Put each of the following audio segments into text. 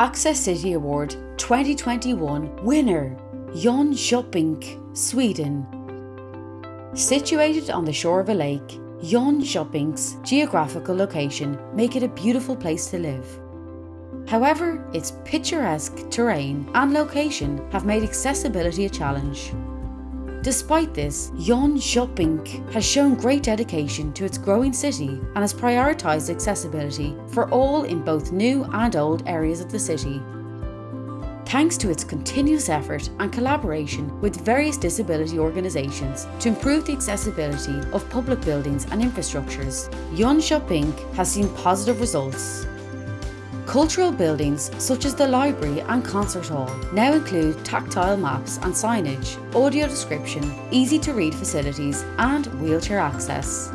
Access City Award 2021 winner, Jönköping, Sweden. Situated on the shore of a lake, Jönköping's geographical location make it a beautiful place to live. However, its picturesque terrain and location have made accessibility a challenge. Despite this, Jönköping has shown great dedication to its growing city and has prioritised accessibility for all in both new and old areas of the city. Thanks to its continuous effort and collaboration with various disability organisations to improve the accessibility of public buildings and infrastructures, Jönköping has seen positive results. Cultural buildings such as the library and concert hall now include tactile maps and signage, audio description, easy to read facilities and wheelchair access.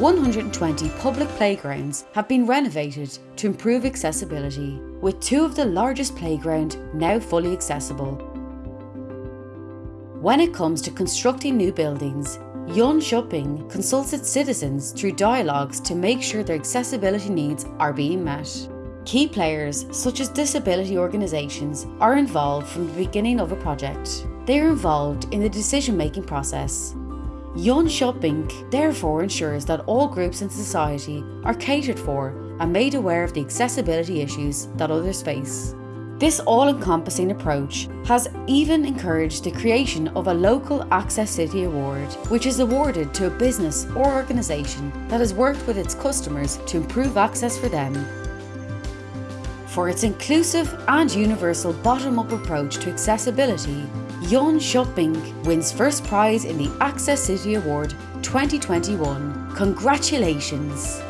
120 public playgrounds have been renovated to improve accessibility, with two of the largest playground now fully accessible. When it comes to constructing new buildings, Jönköping consults its citizens through dialogues to make sure their accessibility needs are being met. Key players, such as disability organisations, are involved from the beginning of a project. They are involved in the decision-making process. Jönköping therefore ensures that all groups in society are catered for and made aware of the accessibility issues that others face. This all-encompassing approach has even encouraged the creation of a local Access City Award, which is awarded to a business or organisation that has worked with its customers to improve access for them for its inclusive and universal bottom-up approach to accessibility, Jönköping wins first prize in the Access City Award 2021. Congratulations!